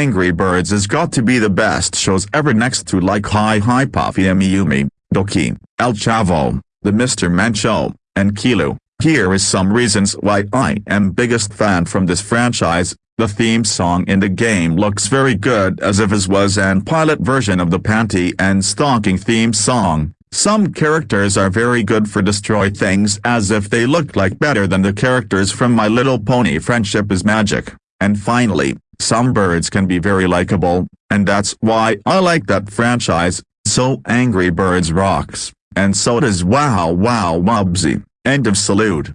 Angry Birds has got to be the best shows ever next to like Hi Hi Puffy Amiyumi, Doki, El Chavo, The Mr. Man Show, and Kilo. Here is some reasons why I am biggest fan from this franchise. The theme song in the game looks very good as if it was an pilot version of the Panty and Stocking theme song. Some characters are very good for destroy things as if they look like better than the characters from My Little Pony Friendship is Magic. And finally, some birds can be very likable, and that's why I like that franchise, so Angry Birds rocks, and so does Wow Wow Wubbzy. End of salute.